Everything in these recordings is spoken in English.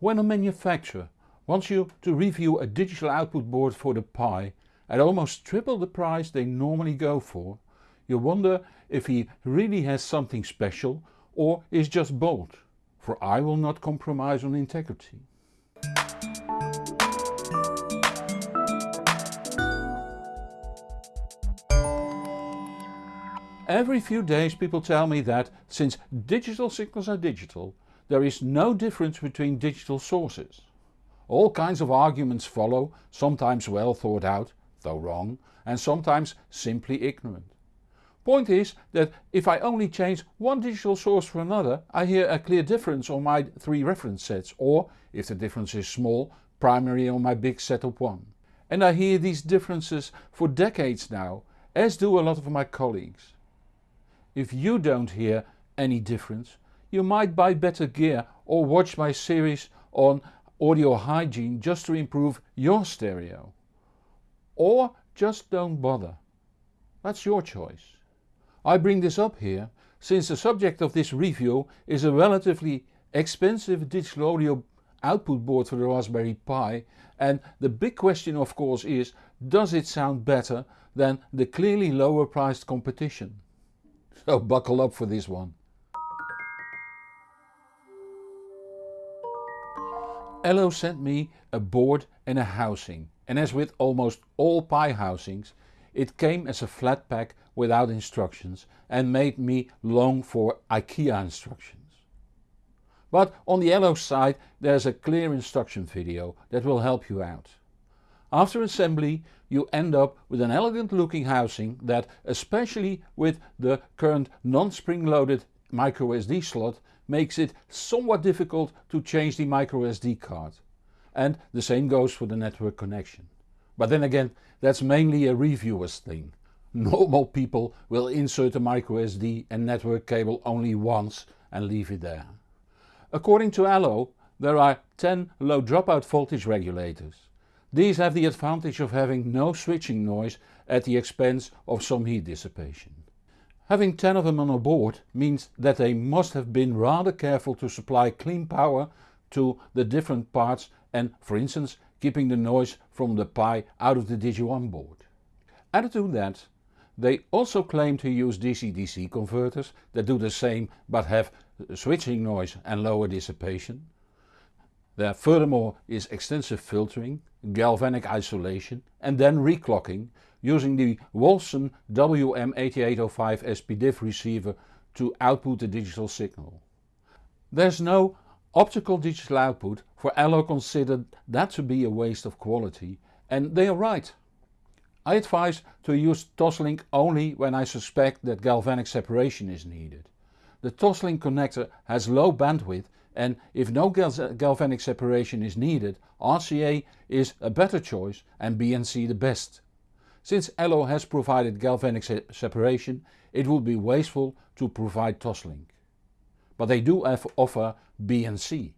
When a manufacturer wants you to review a digital output board for the Pi at almost triple the price they normally go for, you wonder if he really has something special or is just bold, for I will not compromise on integrity. Every few days people tell me that since digital signals are digital, there is no difference between digital sources. All kinds of arguments follow, sometimes well thought out, though wrong, and sometimes simply ignorant. Point is that if I only change one digital source for another I hear a clear difference on my three reference sets or, if the difference is small, primary on my big setup one. And I hear these differences for decades now, as do a lot of my colleagues. If you don't hear any difference, you might buy better gear or watch my series on audio hygiene just to improve your stereo. Or just don't bother. That's your choice. I bring this up here since the subject of this review is a relatively expensive digital audio output board for the Raspberry Pi and the big question of course is does it sound better than the clearly lower priced competition? So buckle up for this one. Allo sent me a board and a housing and as with almost all Pi housings it came as a flat pack without instructions and made me long for IKEA instructions. But on the Allo side there's a clear instruction video that will help you out. After assembly you end up with an elegant looking housing that especially with the current non-spring loaded microSD slot makes it somewhat difficult to change the microSD card. And the same goes for the network connection. But then again that's mainly a reviewer's thing. Normal people will insert a microSD and network cable only once and leave it there. According to Allo there are 10 low dropout voltage regulators. These have the advantage of having no switching noise at the expense of some heat dissipation. Having 10 of them on a board means that they must have been rather careful to supply clean power to the different parts and for instance keeping the noise from the Pi out of the Digi1 board. Added to that they also claim to use DC-DC converters that do the same but have switching noise and lower dissipation. There furthermore is extensive filtering, galvanic isolation and then reclocking using the Wolfson WM8805 SPDIF receiver to output the digital signal. There's no optical digital output for Allo considered that to be a waste of quality and they are right. I advise to use Toslink only when I suspect that galvanic separation is needed. The Toslink connector has low bandwidth and if no galvanic separation is needed RCA is a better choice and BNC the best. Since Allo has provided galvanic se separation it would be wasteful to provide Toslink. But they do offer BNC.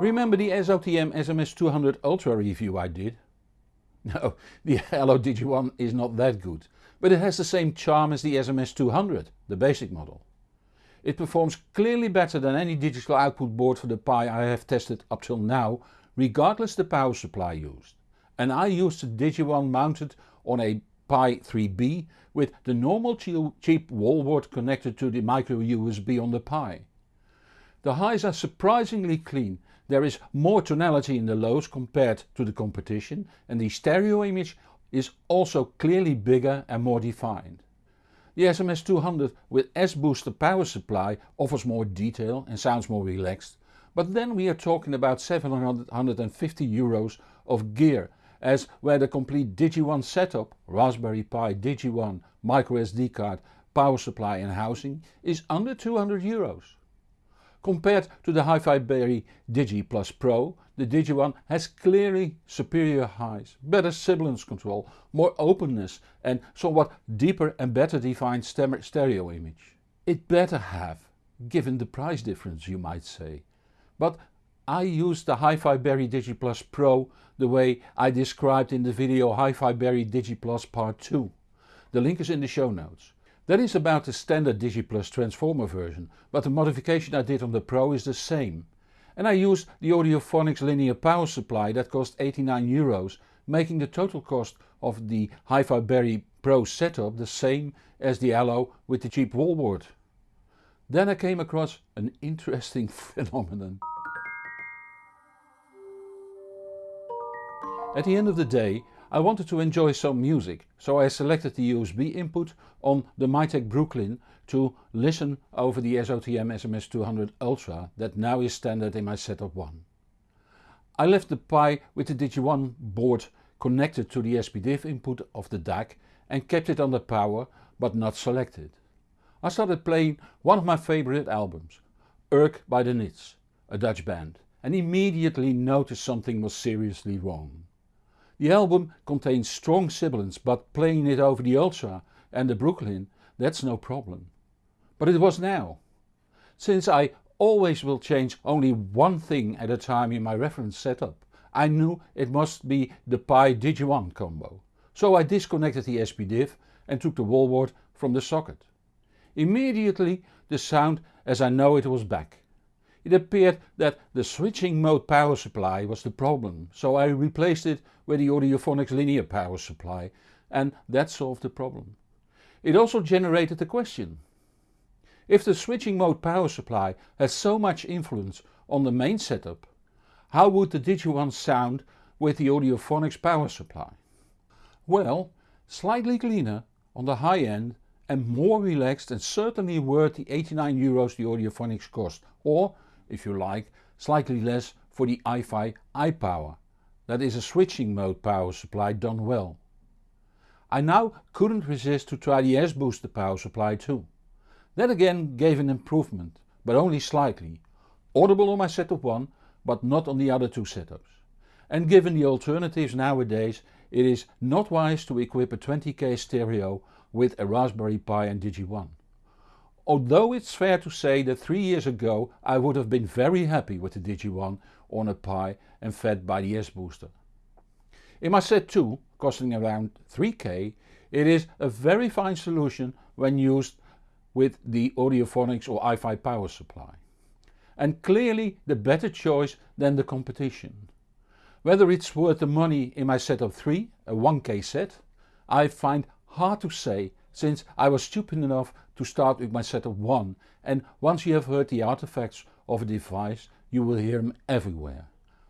Remember the SOTM SMS200 Ultra review I did? No, the Allo Digi1 is not that good but it has the same charm as the SMS200, the basic model. It performs clearly better than any digital output board for the Pi I have tested up till now regardless the power supply used. And I used the Digi1 mounted on a Pi 3B with the normal cheap wall wart connected to the micro USB on the Pi. The highs are surprisingly clean, there is more tonality in the lows compared to the competition and the stereo image is also clearly bigger and more defined. The SMS200 with S-booster power supply offers more detail and sounds more relaxed, but then we are talking about 750 euros of gear as where the complete Digi1 setup, Raspberry Pi Digi1, microSD card, power supply and housing is under 200 euros. Compared to the Hi-Fi Berry Digi Plus Pro, the Digi1 has clearly superior highs, better sibilance control, more openness and somewhat deeper and better defined stereo image. It better have, given the price difference you might say. But I used the Hi-Fi Berry Digi Plus Pro the way I described in the video Hi-Fi Berry Digi Plus Part 2. The link is in the show notes. That is about the standard DigiPlus transformer version, but the modification I did on the Pro is the same. And I used the Audiophonics linear power supply that cost 89 euros, making the total cost of the Hi-Fi Berry Pro setup the same as the Allo with the cheap wall wart. Then I came across an interesting phenomenon. At the end of the day I wanted to enjoy some music, so I selected the USB input on the Mytek Brooklyn to listen over the SOTM SMS200 Ultra that now is standard in my setup 1. I left the Pi with the Digi1 board connected to the SPDIF input of the DAC and kept it under power but not selected. I started playing one of my favorite albums, Urk by the Nits, a Dutch band, and immediately noticed something was seriously wrong. The album contains strong sibilance but playing it over the Ultra and the Brooklyn that's no problem. But it was now. Since I always will change only one thing at a time in my reference setup, I knew it must be the Pi Digi1 combo. So I disconnected the SPDIF and took the wall wart from the socket. Immediately the sound as I know it was back. It appeared that the switching mode power supply was the problem, so I replaced it with the Audiophonics linear power supply and that solved the problem. It also generated the question. If the switching mode power supply has so much influence on the main setup, how would the Digi1 sound with the Audiophonics power supply? Well, slightly cleaner on the high end and more relaxed and certainly worth the 89 euros the Audiophonics cost or if you like, slightly less for the iFi iPower. That is a switching mode power supply done well. I now couldn't resist to try the S-Booster power supply too. That again gave an improvement, but only slightly. Audible on my setup 1, but not on the other two setups. And given the alternatives nowadays, it is not wise to equip a 20k stereo with a Raspberry Pi and Digi1 although it's fair to say that 3 years ago I would have been very happy with the Digi1 on a Pi and fed by the S-Booster. In my set 2, costing around 3k, it is a very fine solution when used with the Audiophonics or iFi power supply. And clearly the better choice than the competition. Whether it's worth the money in my set of 3, a 1k set, I find hard to say since I was stupid enough to start with my setup 1 and once you have heard the artifacts of a device you will hear them everywhere.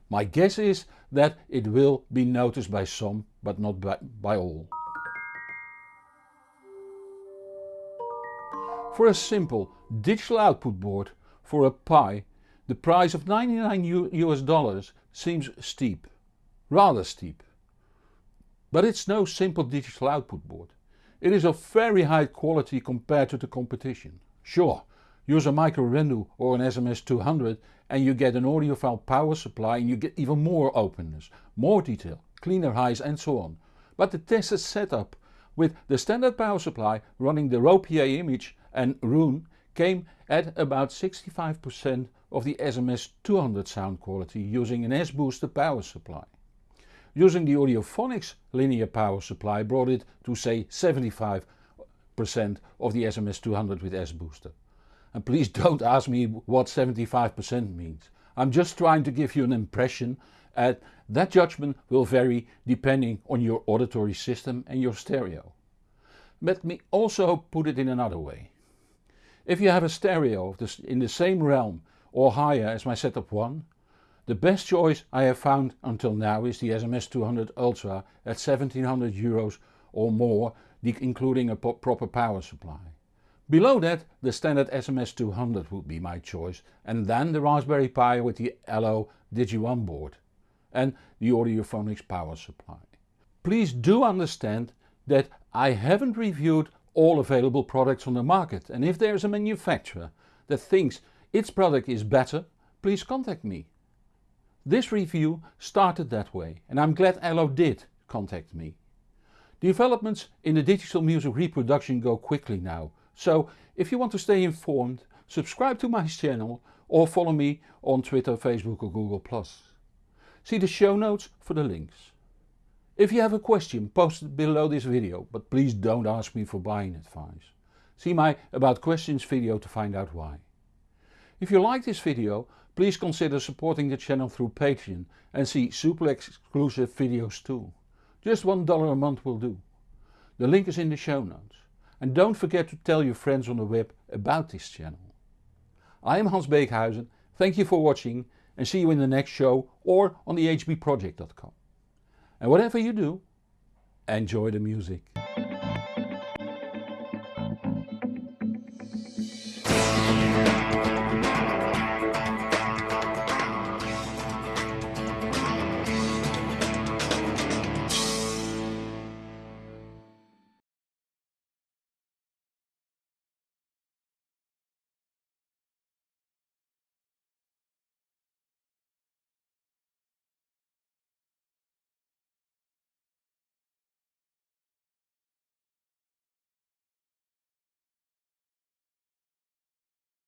My guess is that it will be noticed by some but not by, by all. For a simple digital output board for a Pi the price of 99 US dollars seems steep, rather steep. But it's no simple digital output board. It is of very high quality compared to the competition. Sure, use a micro Rendu or an SMS200 and you get an audiophile power supply and you get even more openness, more detail, cleaner highs and so on. But the tested setup with the standard power supply running the Rode PA image and Roon came at about 65% of the SMS200 sound quality using an S-Booster power supply. Using the Audiophonics linear power supply brought it to say 75% of the SMS200 with S-Booster. And please don't ask me what 75% means. I'm just trying to give you an impression and that judgment will vary depending on your auditory system and your stereo. Let me also put it in another way. If you have a stereo in the same realm or higher as my setup 1 the best choice I have found until now is the SMS200 Ultra at 1700 euros or more including a proper power supply. Below that the standard SMS200 would be my choice and then the Raspberry Pi with the Allo Digi1 board and the Audiophonics power supply. Please do understand that I haven't reviewed all available products on the market and if there is a manufacturer that thinks its product is better, please contact me. This review started that way and I'm glad Allo did contact me. Developments in the digital music reproduction go quickly now, so if you want to stay informed, subscribe to my channel or follow me on Twitter, Facebook or Google+. See the show notes for the links. If you have a question post it below this video, but please don't ask me for buying advice. See my About Questions video to find out why. If you like this video, please consider supporting the channel through Patreon and see super exclusive videos too. Just $1 a month will do. The link is in the show notes. And don't forget to tell your friends on the web about this channel. I am Hans Beekhuizen, thank you for watching and see you in the next show or on the hbproject.com. And whatever you do, enjoy the music.